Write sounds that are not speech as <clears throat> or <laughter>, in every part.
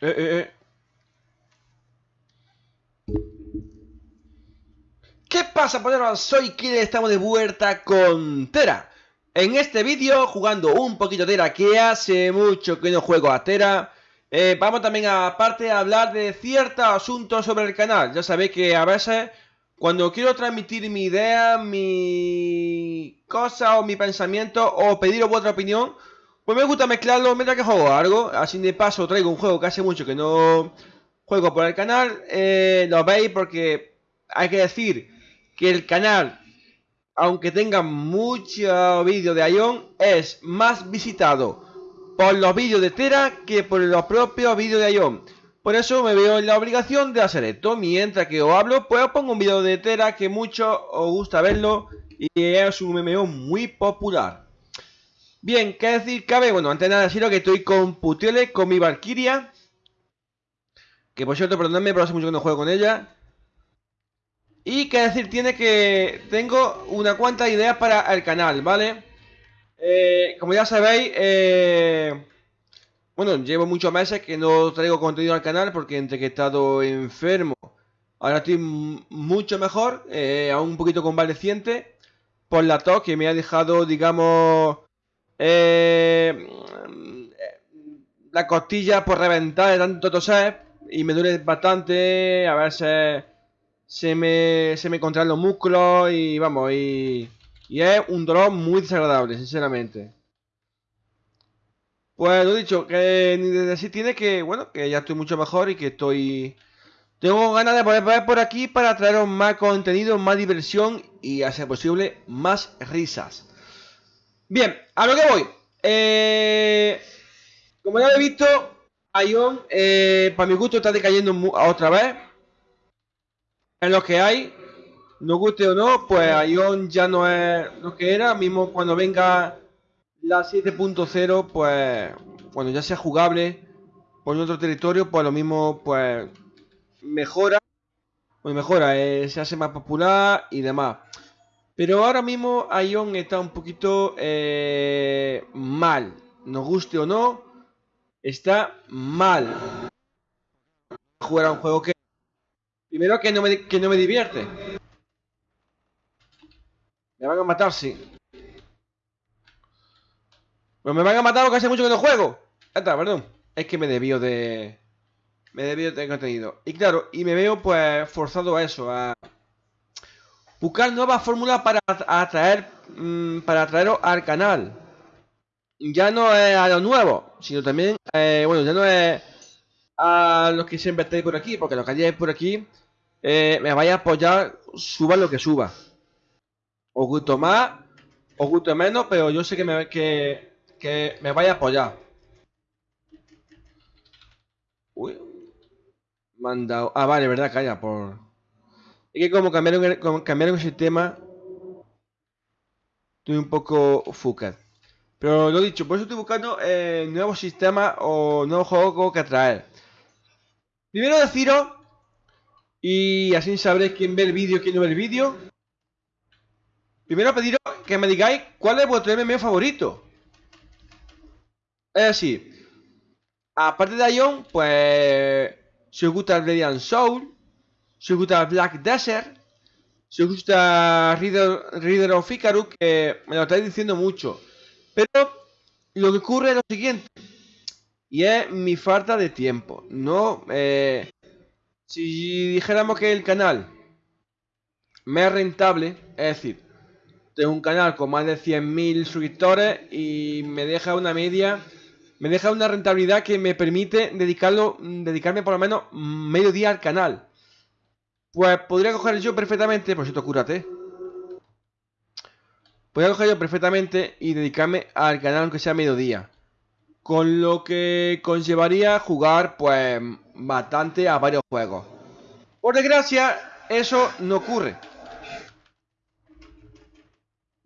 Eh, eh, eh. ¿Qué pasa, poneros? Soy Killer, estamos de vuelta con Tera. En este vídeo, jugando un poquito Tera, que hace mucho que no juego a Tera. Vamos también, aparte, a hablar de ciertos asuntos sobre el canal. Ya sabéis que a veces, cuando quiero transmitir mi idea, mi cosa o mi pensamiento, o pediros vuestra opinión, pues me gusta mezclarlo mientras que juego algo. Así de paso traigo un juego que hace mucho que no juego por el canal. Eh, lo veis porque hay que decir que el canal, aunque tenga muchos vídeos de Ion, es más visitado por los vídeos de Tera que por los propios vídeos de Ion. Por eso me veo en la obligación de hacer esto. Mientras que os hablo, pues os pongo un vídeo de Tera que mucho os gusta verlo y es un MMO muy popular. Bien, ¿qué decir cabe? Bueno, antes de nada deciros que estoy con Putiole, con mi Valkyria. Que por cierto, perdonadme, pero hace mucho que no juego con ella. Y que decir tiene que tengo una cuanta ideas para el canal, ¿vale? Eh, como ya sabéis, eh, bueno, llevo muchos meses que no traigo contenido al canal porque entre que he estado enfermo, ahora estoy mucho mejor, eh, aún un poquito convaleciente, por la tos que me ha dejado, digamos, eh, la costilla por reventar de tanto toser y me duele bastante, a veces se me, se me contraen los músculos y vamos, y, y es un dolor muy desagradable, sinceramente. Pues lo dicho, que ni desde así tiene que, bueno, que ya estoy mucho mejor y que estoy... Tengo ganas de poder ver por aquí para traeros más contenido, más diversión y, a ser posible, más risas. Bien, a lo que voy. Eh, como ya he visto, Ion, eh, para mi gusto, está decayendo otra vez en lo que hay, nos guste o no, pues Ion ya no es lo que era, mismo cuando venga la 7.0, pues cuando ya sea jugable por otro territorio, pues lo mismo, pues mejora, pues mejora, eh, se hace más popular y demás. Pero ahora mismo Ion está un poquito eh, mal, nos guste o no, está mal. Jugar a un juego que Primero que no me, que no me divierte. Me van a matar, sí. Pues me van a matar porque hace mucho que no juego. Está, perdón. Es que me debió de... Me debió de contenido. Y claro, y me veo pues forzado a eso, a... Buscar nuevas fórmulas para atraer... Mmm, para atraeros al canal. Ya no es a lo nuevo, sino también... Eh, bueno, ya no es a los que siempre estáis por aquí, porque los que hayáis por aquí eh, me vaya a apoyar, suba lo que suba. Os gusto más, os gusto menos, pero yo sé que me, que, que me vaya a apoyar. Uy. Mandado. Ah, vale, verdad, calla, por. Es que como cambiaron como cambiaron el sistema. Estoy un poco fucat. Pero lo dicho, por eso estoy buscando eh, nuevos sistemas o nuevos juegos que traer. Primero deciros y así sabréis quién ve el vídeo y quién no ve el vídeo. Primero pediros que me digáis cuál es vuestro MMO favorito. Es decir, aparte de Ion, pues si os gusta el Radiant Soul, si gusta Black Desert, si gusta Reader, Reader of Icarus, que me lo estáis diciendo mucho. Pero lo que ocurre es lo siguiente. Y es mi falta de tiempo. No, eh, si dijéramos que el canal me es rentable, es decir, tengo un canal con más de 100.000 suscriptores y me deja una media, me deja una rentabilidad que me permite dedicarlo, dedicarme por lo menos medio día al canal. Pues podría coger yo perfectamente, por cierto, cúrate. Podría coger yo perfectamente y dedicarme al canal aunque sea mediodía. Con lo que conllevaría jugar, pues, bastante a varios juegos. Por desgracia, eso no ocurre.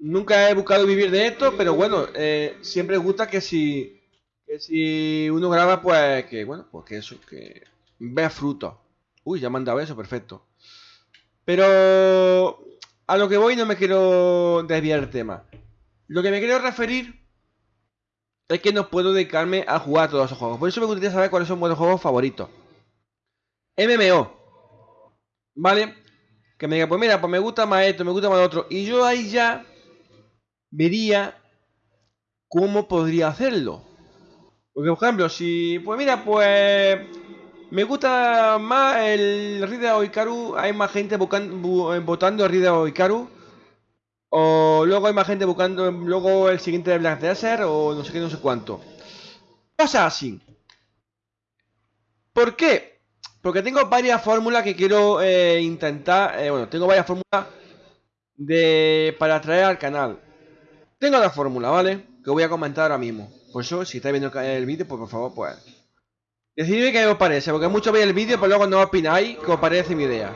Nunca he buscado vivir de esto, pero bueno, eh, siempre gusta que si, que si uno graba, pues que, bueno, pues que eso, que vea fruto. Uy, ya me han dado eso, perfecto. Pero a lo que voy no me quiero desviar el tema. Lo que me quiero referir es que no puedo dedicarme a jugar todos esos juegos. Por eso me gustaría saber cuáles son vuestros juegos favoritos. MMO. ¿Vale? Que me diga, pues mira, pues me gusta más esto, me gusta más otro. Y yo ahí ya vería cómo podría hacerlo. Porque, por ejemplo, si, pues mira, pues me gusta más el Rida Oikaru, hay más gente buscando, votando el Rida Oikaru. O luego hay más gente buscando luego el siguiente de Black Desert o no sé qué, no sé cuánto. Pasa así. ¿Por qué? Porque tengo varias fórmulas que quiero eh, intentar. Eh, bueno, tengo varias fórmulas de para traer al canal. Tengo la fórmula, ¿vale? Que voy a comentar ahora mismo. Por eso, si estáis viendo el vídeo, pues por favor, pues... Decidme qué os parece, porque muchos veis el vídeo, pero luego no opináis qué os parece mi idea.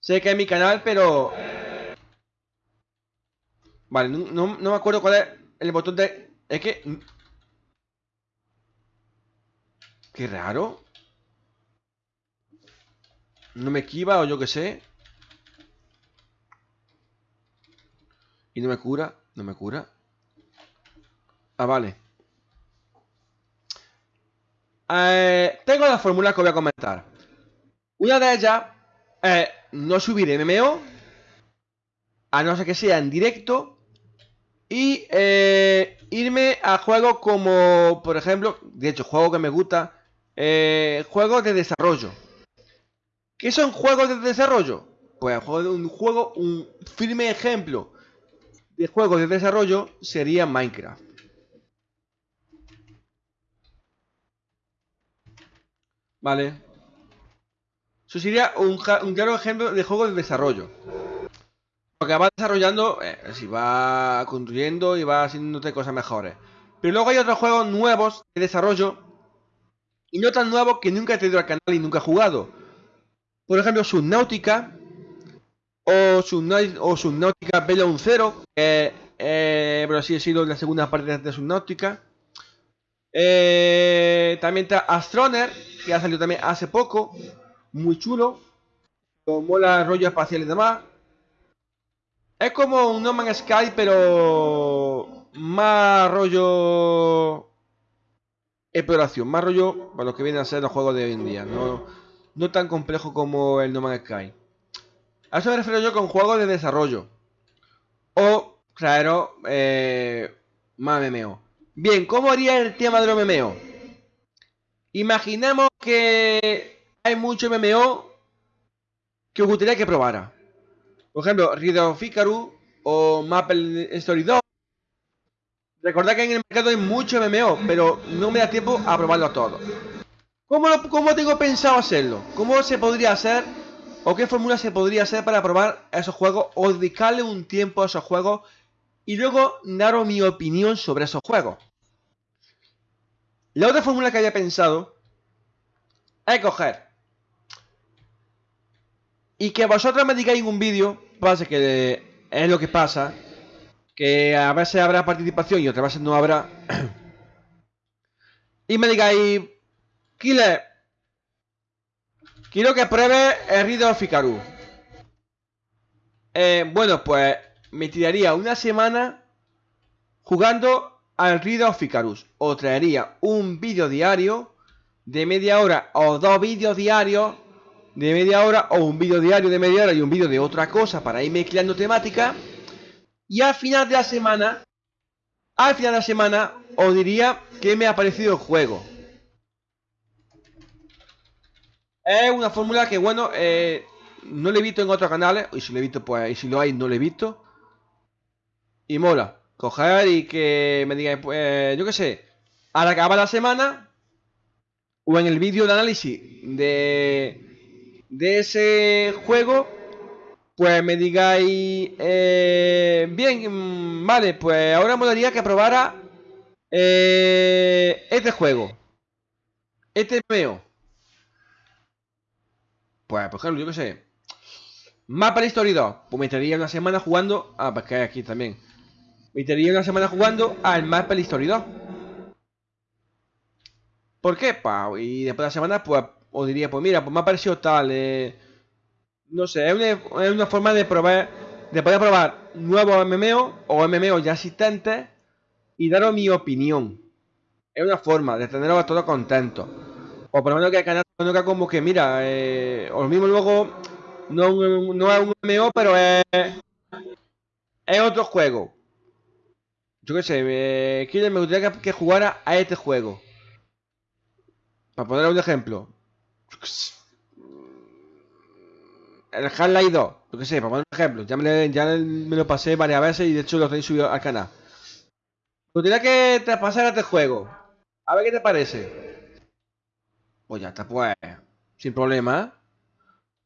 Sé que es mi canal, pero... Vale, no, no me acuerdo cuál es el botón de... Es que... Qué raro. No me esquiva o yo qué sé. Y no me cura. No me cura. Ah, vale. Eh, tengo las fórmulas que voy a comentar. Una de ellas es no subir MMO, a no ser que sea en directo, y eh, irme a juegos como, por ejemplo, de hecho, juego que me gusta, eh, juegos de desarrollo. ¿Qué son juegos de desarrollo? Pues un juego, un firme ejemplo de juegos de desarrollo sería Minecraft. Vale. Eso sería un, claro ejemplo de juego de desarrollo. Porque va desarrollando, eh, si va construyendo y va haciéndote cosas mejores. Pero luego hay otros juegos nuevos de desarrollo y no tan nuevos que nunca he tenido al canal y nunca he jugado. Por ejemplo, Subnautica o, Subnautica, o Subnautica Bellon Zero, que eh, pero sí ha sido la segunda parte de Subnautica. Eh, también está Astroner, que ha salido también hace poco, muy chulo, con mola rollo espacial y demás. Es como un No Man's Sky, pero más rollo exploración, más rollo para lo que vienen a ser los juegos de hoy en día, no, no tan complejo como el No Man's Sky. A eso me refiero yo con juegos de desarrollo. O, claro, eh, más MMO. Bien, ¿cómo haría el tema del MMO? Imaginemos que hay mucho MMO que os gustaría que probara. Por ejemplo, Riddle of o Maple Story 2. Recordad que en el mercado hay mucho MMO, pero no me da tiempo a probarlo todo. ¿Cómo, ¿Cómo tengo pensado hacerlo? ¿Cómo se podría hacer o qué fórmula se podría hacer para probar esos juegos o dedicarle un tiempo a esos juegos y luego daros mi opinión sobre esos juegos. La otra fórmula que había pensado es coger. Y que vosotros me digáis un vídeo, pasa que es lo que pasa, que a veces habrá participación y otras veces no habrá, <clears throat> y me digáis, Killer, quiero que pruebe el Riddle of eh, bueno, pues me tiraría una semana jugando al Riddle of Icarus. O traería un vídeo diario de media hora o dos vídeos diarios de media hora o un vídeo diario de media hora y un vídeo de otra cosa para ir mezclando temática. Y al final de la semana, al final de la semana, os diría que me ha parecido el juego. Es una fórmula que, bueno, eh, no le he visto en otros canales. Y si lo he visto, pues, y si lo hay, no lo he visto. Y mola. Coger y que me digan, pues, yo qué sé, al acabar la semana, o en el vídeo de análisis de, de ese juego, pues me digáis, eh, bien, mm, vale, pues ahora me daría que probara eh, este juego. Este veo. Pues, por ejemplo, yo qué sé. Mapa History 2. Pues me estaría una semana jugando. Ah, pues que hay aquí también. Me estaría una semana jugando al Mapa History 2. ¿Por qué? Y después de la semana, pues os diría, pues mira, pues me ha parecido tal. Eh, no sé, es una, es una, forma de probar. De poder probar nuevos MMO o MMO ya existentes. y daros mi opinión. Es una forma de teneros a todos contentos. O por lo menos que el canal conozca como que, mira, eh, o lo mismo luego, no, no es un MMO, pero es, es otro juego. Yo qué sé, eh, me gustaría que, jugara a este juego. Para poner un ejemplo. El Half-Life 2, yo qué sé, para poner un ejemplo. Ya me, ya me lo pasé varias veces y de hecho lo tenéis subido al canal. Me gustaría que te pasara este juego. A ver qué te parece. Pues ya está, pues. Sin problema.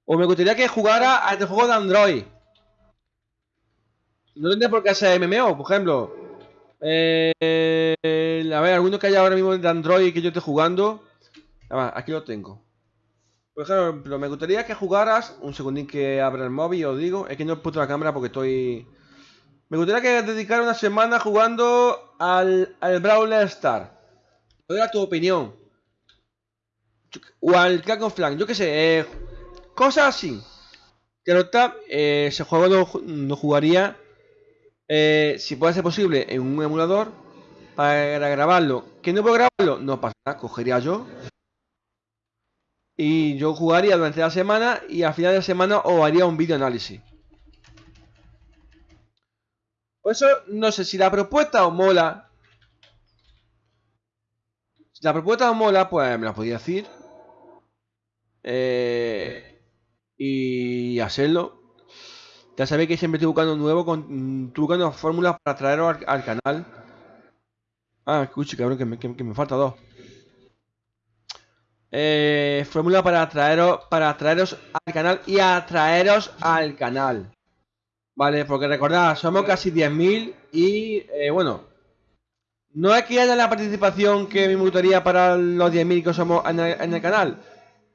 O me gustaría que jugara a este juego de Android. No tendría por qué hacer MMO, por ejemplo. Eh, a ver, alguno que haya ahora mismo de Android que yo esté jugando. aquí lo tengo. Por ejemplo, me gustaría que jugaras. Un segundín que abra el móvil, os digo. Es que no he puesto la cámara porque estoy. Me gustaría que dedicara una semana jugando al, al Brawler Star. ¿Cuál tu opinión? O al Crack Flank, yo qué sé, eh, cosas así. Que no está, eh, ese juego no, jugaría, eh, si puede ser posible, en un emulador para grabarlo. ¿Que no puedo grabarlo? No pasa nada, cogería yo. Y yo jugaría durante la semana y al final de la semana os haría un vídeo análisis. Por eso, no sé si la propuesta os mola. Si la propuesta os mola, pues me la podía decir. Eh, y hacerlo. Ya sabéis que siempre estoy buscando nuevo, con, estoy buscando fórmulas para traeros al, canal. Ah, escuche, cabrón, que me, que, me falta dos. Eh, fórmula para traeros, para traeros al canal y atraeros al canal. Vale, porque recordad, somos casi 10.000 y eh, bueno, no es que haya la participación que me gustaría para los 10.000 que somos en el, canal.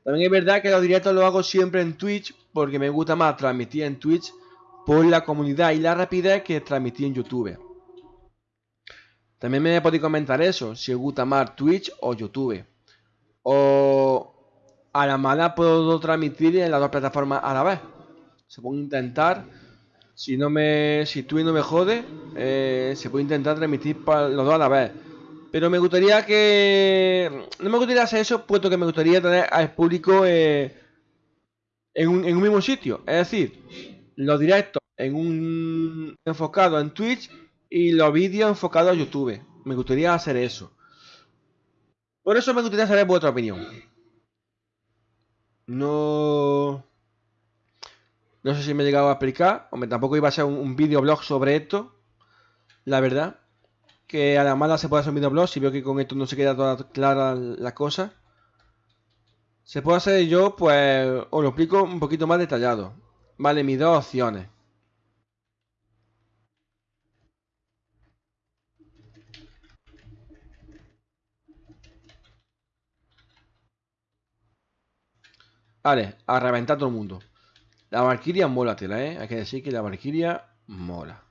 También es verdad que los directos los hago siempre en Twitch porque me gusta más transmitir en Twitch por la comunidad y la rapidez que transmitir en YouTube. También me podéis comentar eso, si os gusta más Twitch o YouTube. O a la mala puedo transmitir en las dos plataformas a la vez. Se puede intentar si no me si tú no me jode, eh, se puede intentar transmitir para los dos a la vez. Pero me gustaría que... No me gustaría hacer eso, puesto que me gustaría tener al público eh, en, un, en un mismo sitio. Es decir, los directos en un enfocado en Twitch y los vídeos enfocados a YouTube. Me gustaría hacer eso. Por eso me gustaría saber vuestra opinión. No... No sé si me he llegado a explicar. Hombre, tampoco iba a ser un, un videoblog sobre esto. La verdad. Que a la mala se puede hacer un videoblog. Si veo que con esto no se queda toda clara la cosa. Se puede hacer yo, pues os lo explico un poquito más detallado. Vale, mis dos opciones. Vale, a reventar todo el mundo. La Valkyria mola tela, ¿eh? Hay que decir que la Valkyria mola.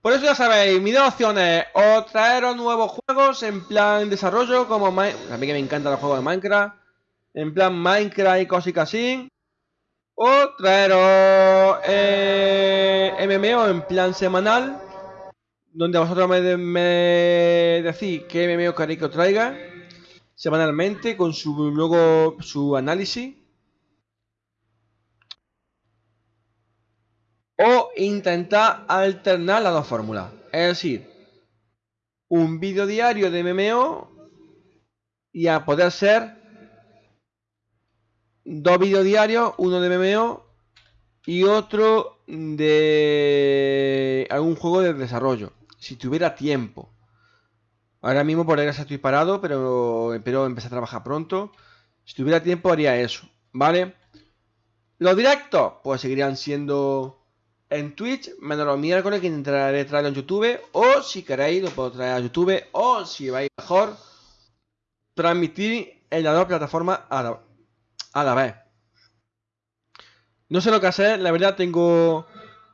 Por eso ya sabéis, mis dos opciones. O traeros nuevos juegos en plan desarrollo, como... A mí que me encantan los juegos de Minecraft. En plan Minecraft y cositas así. O traeros eh, MMO en plan semanal. Donde vosotros me, decís qué MMO queréis traiga. Semanalmente con su luego su análisis o intentar alternar las dos fórmulas. Es decir, un vídeo diario de MMO y a poder ser dos vídeos diarios, uno de MMO y otro de algún juego de desarrollo. Si tuviera tiempo. Ahora mismo por eso estoy parado, pero espero empezar a trabajar pronto. Si tuviera tiempo haría eso, ¿vale? Los directos, pues seguirían siendo en Twitch, menos los miércoles que intentaré traerlo en YouTube. O si queréis, lo puedo traer a YouTube. O si vais mejor, transmitir en las dos plataformas a la vez. No sé lo que hacer, la verdad tengo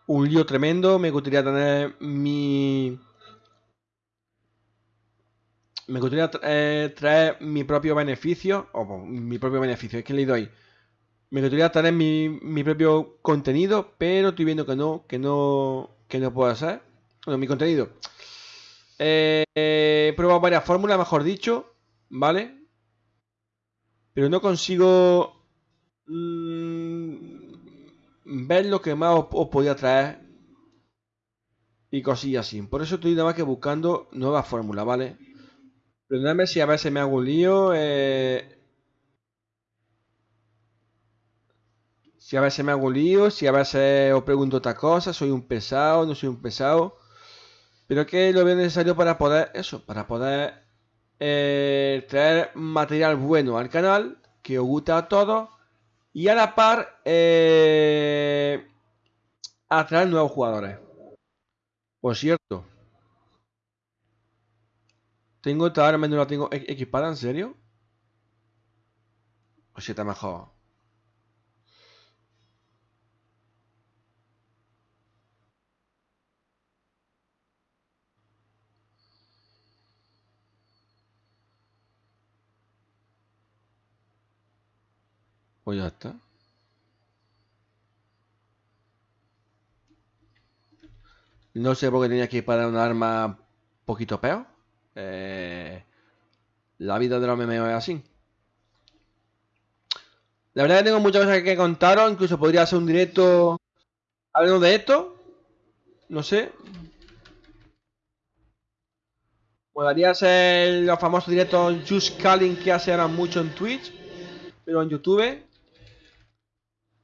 un lío tremendo. Me gustaría tener mi. Me gustaría eh, traer mi propio beneficio. O mi propio beneficio, es que le doy me gustaría tener mi, mi propio contenido, pero estoy viendo que no, que no, que no puedo hacer. Bueno, mi contenido. Eh, he probado varias fórmulas, mejor dicho, ¿vale? Pero no consigo mm, ver lo que más os, podía traer y cosillas así. Por eso estoy nada más que buscando nuevas fórmulas, ¿vale? Perdóname si a veces me hago un lío. Eh, si a veces me hago lío, si a veces os pregunto otra cosa, soy un pesado, no soy un pesado. Pero que lo veo necesario para poder, eso, para poder eh, traer material bueno al canal, que os guste a todos, y a la par eh, atraer nuevos jugadores. Por cierto, tengo esta arma, no la tengo equipada, ¿en serio? O si está mejor. Ya está. No sé por qué tenía que ir para un arma poquito peor. Eh, la vida de los memes es así. La verdad que tengo muchas cosas que contaros. Incluso podría hacer un directo hablando de esto. No sé. Podría ser los famosos directos Just Calling que hace ahora mucho en Twitch. Pero en YouTube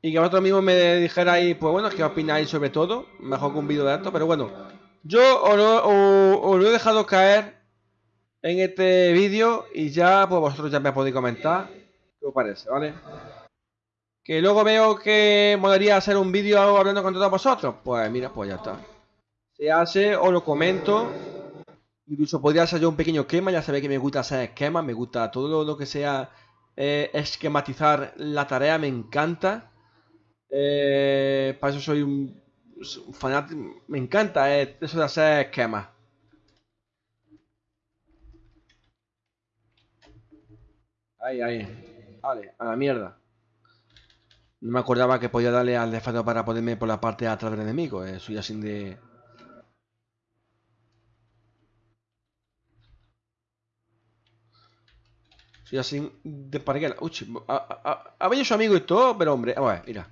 y que vosotros mismos me dijerais, pues bueno, qué opináis sobre todo. Mejor que un vídeo de esto, pero bueno. Yo os lo, he dejado caer en este vídeo y ya, pues vosotros ya me podéis comentar qué os parece, ¿vale? Que luego veo que molaría hacer un vídeo hablando con todos vosotros. Pues mira, pues ya está. Se hace, os lo comento. Incluso podría hacer yo un pequeño esquema, ya sabéis que me gusta hacer esquemas, me gusta todo lo, que sea eh, esquematizar la tarea, me encanta. Eh, para eso soy un, fanático. Me encanta eh, eso de hacer esquemas. Ahí, ahí. Vale, a la mierda. No me acordaba que podía darle al desfado para ponerme por la parte de atrás del enemigo. Eh, soy así de... Soy así de parguela. Uy, ha venido su amigo y todo, pero hombre, a ver, mira.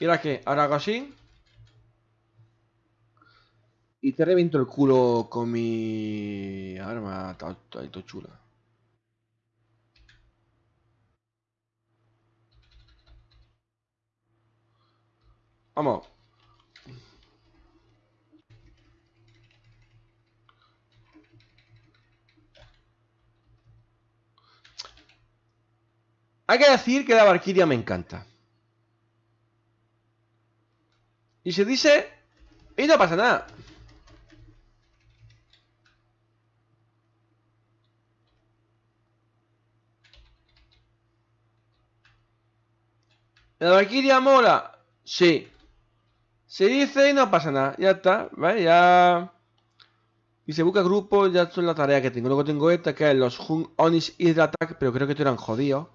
Mira que ahora hago así. Y te reviento el culo con mi arma. Está, está, chula. Vamos. Hay que decir que la Valkyria me encanta. Y se dice... Y no pasa nada. ¿La Valkyria mola? Sí. Se dice y no pasa nada. Ya está, ¿vale? Ya... Y se busca grupo, ya es la tarea que tengo. Luego tengo esta, que es los Hun Onis Attack, pero creo que estos eran jodidos.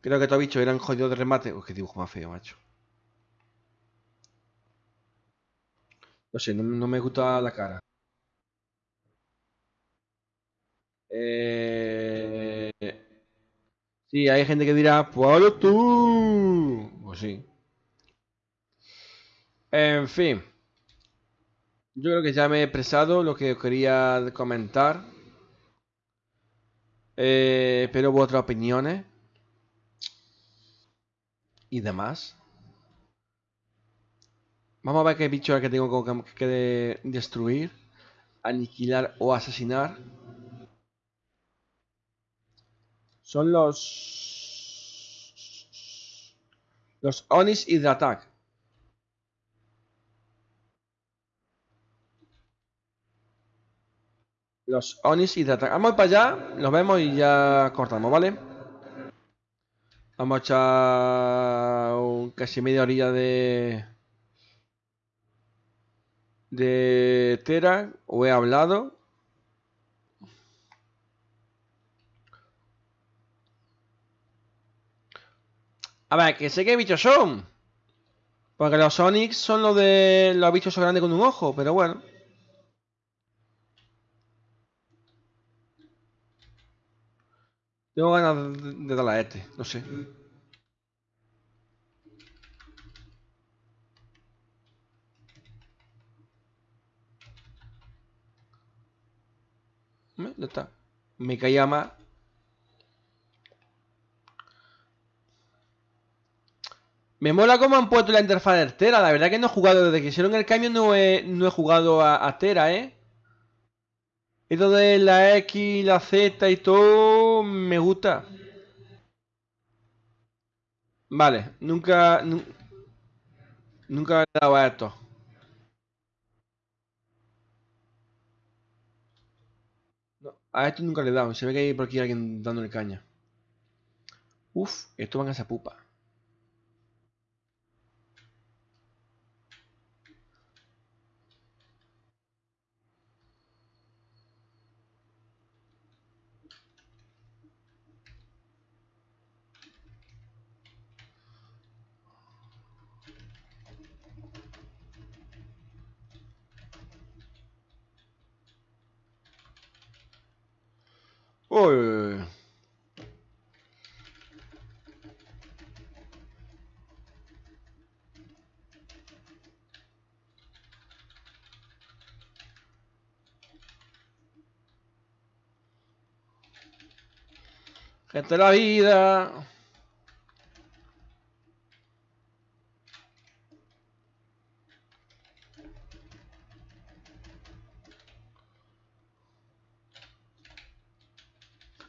Creo que estos bichos eran jodidos de remate. Uy, qué dibujo más feo, macho. No sé, no, me gusta la cara. Eh... Sí, hay gente que dirá, pues tú. Pues sí. En fin. Yo creo que ya me he expresado lo que quería comentar. Eh, pero hubo otras opiniones. Y demás. Vamos a ver qué bicho que tengo que destruir, aniquilar o asesinar. Son los... Los Onis Hydratac. Los Onis Hydratac. Vamos para allá, los vemos y ya cortamos, ¿vale? Vamos a echar casi media orilla de de Tera o he hablado. A ver, que sé qué bichos son. Porque los Sonics son los de los bichos grandes con un ojo, pero bueno. Tengo ganas de darle a este, no sé. Me caía más. Me mola cómo han puesto la interfaz de Tera. La verdad que no he jugado desde que hicieron el cambio, no he, no he jugado a, a Tera, ¿eh? Esto de la X, la Z y todo me gusta. Vale, nunca... nunca he dado a esto. A esto nunca le he dado. Se ve que hay por aquí alguien dándole caña. Uf, esto van a esa pupa. Uy. Gente de la vida.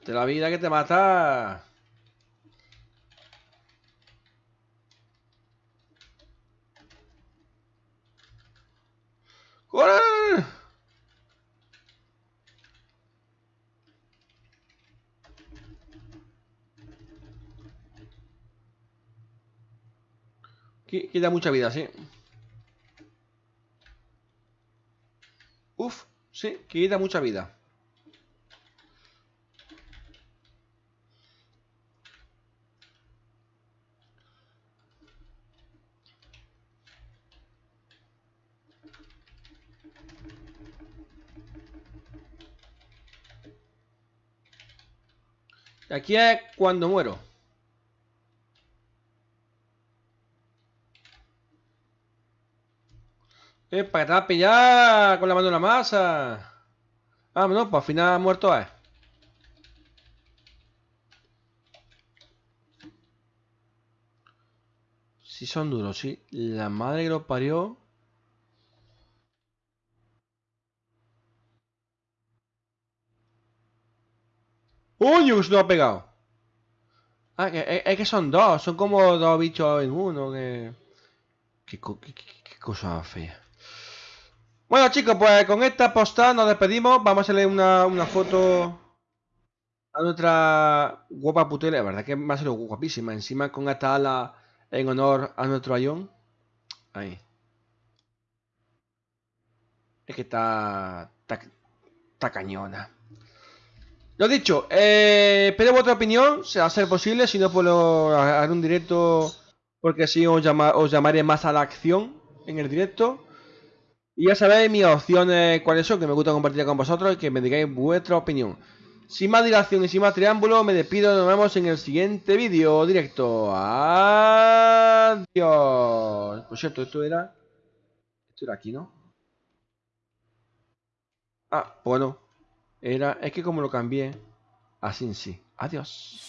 De la vida que te mata. ¡Corre! Quita mucha vida, sí. Uf, sí, quita mucha vida. Aquí es cuando muero. Para que a pillar con la mano en la masa. Ah, no, pues al final muerto es. Si son duros, sí. La madre que los parió. Se lo ha pegado. Ah, es, que son dos. Son como dos bichos en uno. Qué, cosa fea. Bueno chicos, pues con esta postada nos despedimos. Vamos a hacerle una, una foto a nuestra guapa putela. La verdad que va a ser guapísima. Encima con esta ala en honor a nuestro ayón. Ahí. Es que está, está, está cañona. Lo dicho, eh, espero vuestra opinión, si a ser posible, si no puedo hacer un directo porque así os, llamaré más a la acción en el directo. Y ya sabéis mis opciones cuáles son, que me gusta compartir con vosotros y que me digáis vuestra opinión. Sin más dilación y sin más triángulo, me despido, nos vemos en el siguiente vídeo directo. Adiós. Por cierto, esto era... Esto era aquí, ¿no? Ah, bueno. Era, es que como lo cambié, así en sí. Adiós.